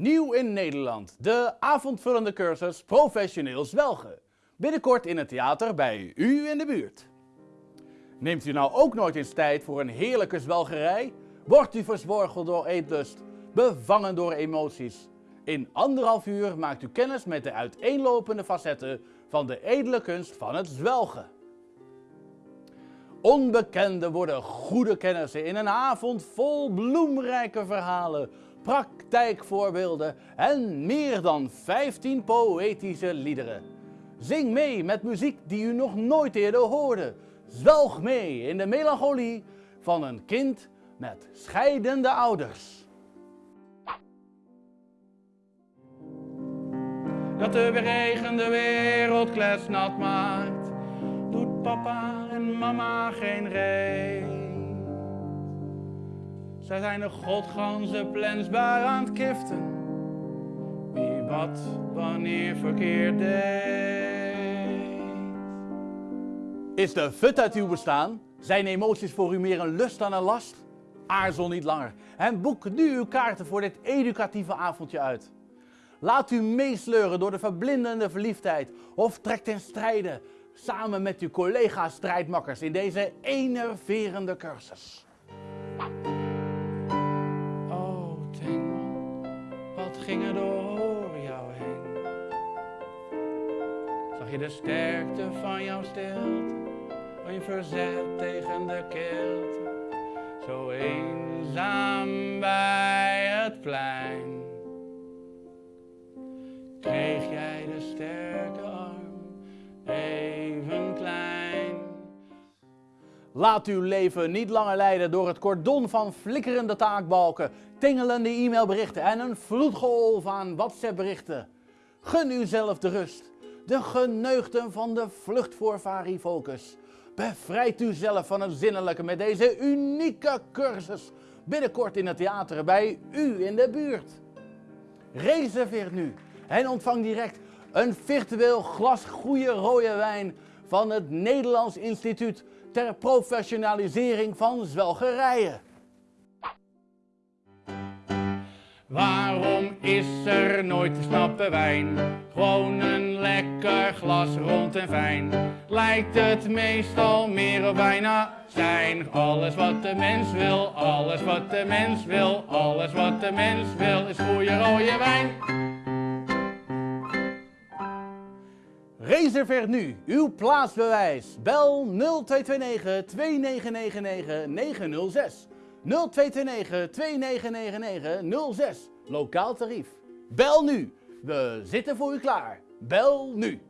Nieuw in Nederland, de avondvullende cursus Professioneel Zwelgen. Binnenkort in het theater bij u in de buurt. Neemt u nou ook nooit eens tijd voor een heerlijke zwelgerij? Wordt u verzworgeld door eetlust, bevangen door emoties? In anderhalf uur maakt u kennis met de uiteenlopende facetten van de edele kunst van het zwelgen. Onbekenden worden goede kennissen in een avond vol bloemrijke verhalen, praktijkvoorbeelden en meer dan 15 poëtische liederen. Zing mee met muziek die u nog nooit eerder hoorde. Zwelg mee in de melancholie van een kind met scheidende ouders. Dat de regen de wereld kletsnat maakt, doet papa en mama geen reet. Zij zijn de godganse plensbui aan het kiften, wie wat wanneer verkeerd deed. Is de fut uit uw bestaan? Zijn emoties voor u meer een lust dan een last? Aarzel niet langer en boek nu uw kaarten voor dit educatieve avondje uit. Laat u meesleuren door de verblindende verliefdheid of trek ten strijde samen met uw collega-strijdmakkers in deze enerverende cursus. Wat ging er door jou heen? Zag je de sterkte van jouw stilte, van je verzet tegen de kilte? Zo eenzaam bij het plein. Laat uw leven niet langer leiden door het cordon van flikkerende taakbalken, tingelende e-mailberichten en een vloedgolf aan WhatsApp-berichten. Gun uzelf de rust, de geneugten van de vlucht voor Varifocus. Bevrijd uzelf van het zinnelijke met deze unieke cursus. Binnenkort in het theater bij u in de buurt. Reserveer nu en ontvang direct een virtueel glas goede rode wijn van het Nederlands Instituut ter professionalisering van zwelgerijen. Waarom is er nooit te snappen wijn? Gewoon een lekker glas rond en fijn. Lijkt het meestal meer of bijna zijn. Alles wat de mens wil, alles wat de mens wil, alles wat de mens wil is goede rode wijn. Reserveer nu uw plaatsbewijs. Bel 0229 2999 906. 0229 2999 06. Lokaal tarief. Bel nu. We zitten voor u klaar. Bel nu.